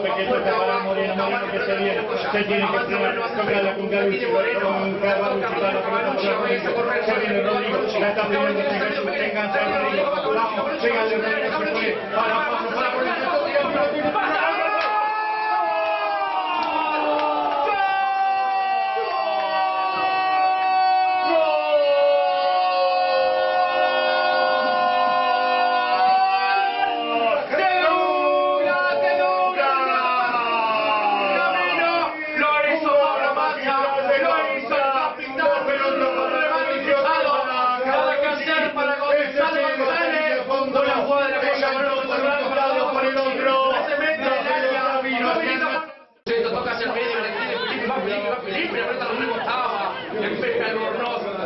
Está para Moreno, Moreno que se viene, se tiene que frenar, tocarla con con se viene Rodrigo, la está pidiendo engancha Felipe, aprieta los rebotaba, empeja el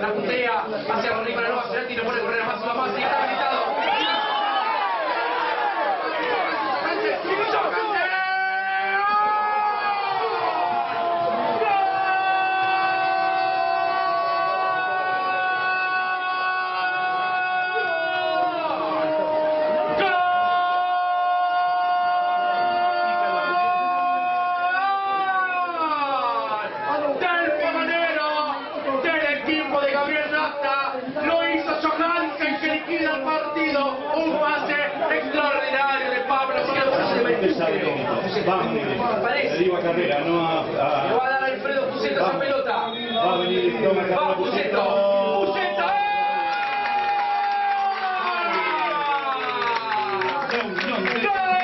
la putea, hacia arriba la Cerati, le pone correr a más una más del saltón. Vamos, le digo a Carrera, no a... Le va a dar Alfredo Puseta esa pelota. Va a venir y toma Carrera Puseta. ¡Puseta! ¡Gol!